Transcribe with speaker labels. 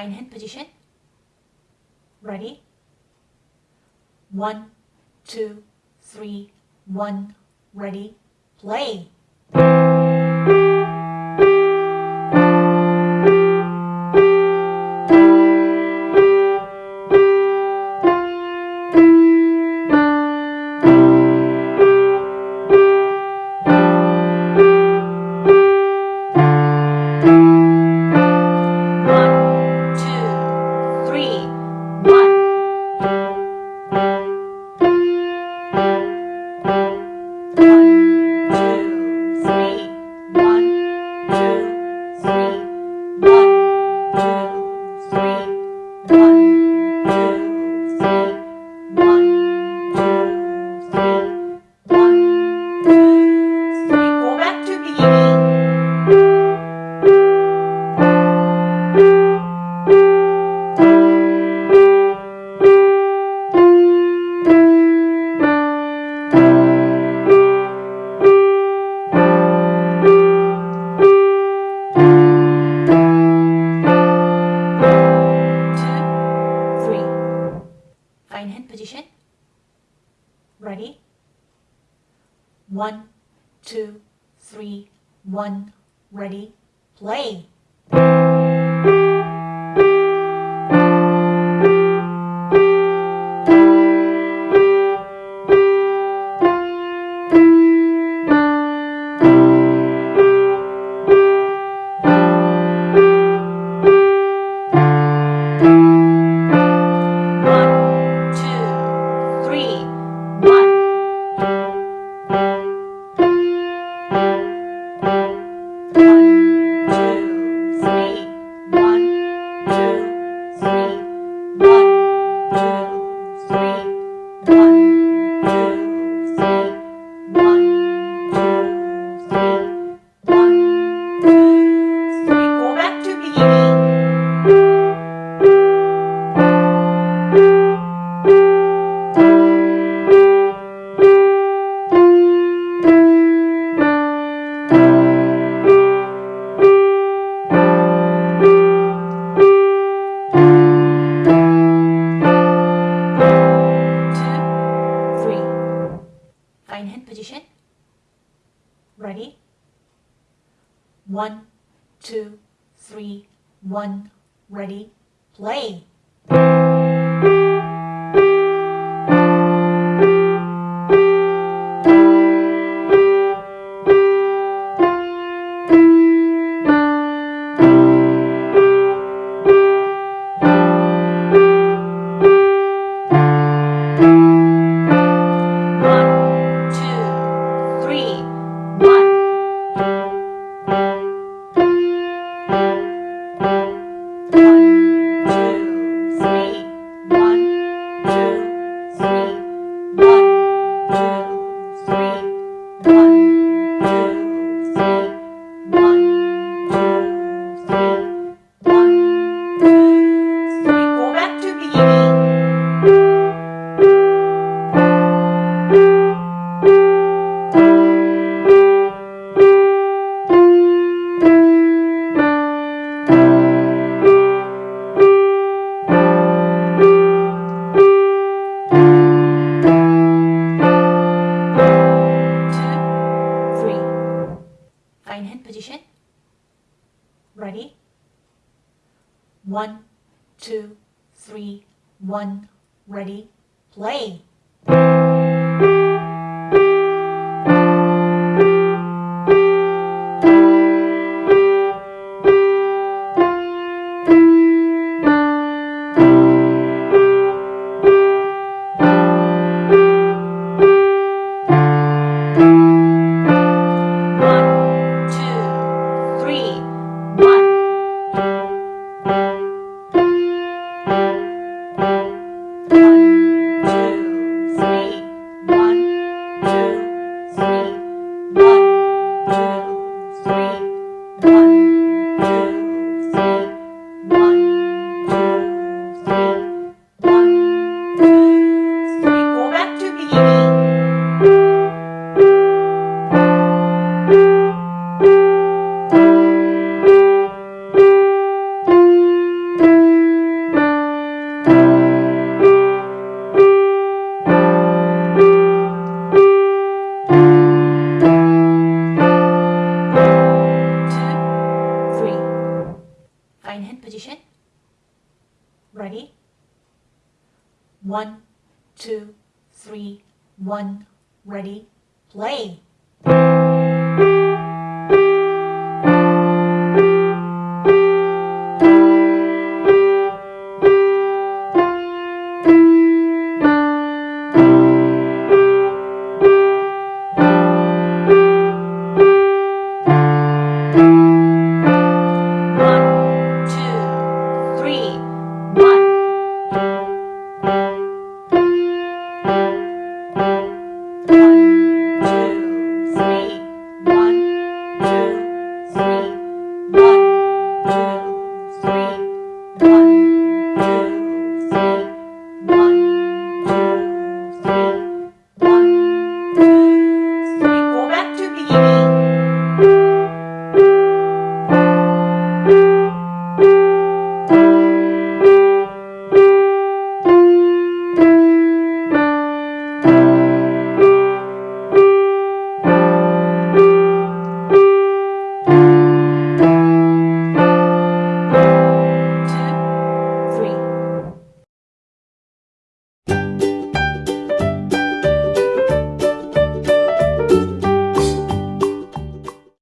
Speaker 1: Fine hand position. Ready? One, two, three, one, ready, play. hand position. Ready? One, two, three, one, ready, play. hand position. Ready? One, two, three, one, ready, play. ready? One, two, three, one, ready, play! One, two, three, one, ready, play.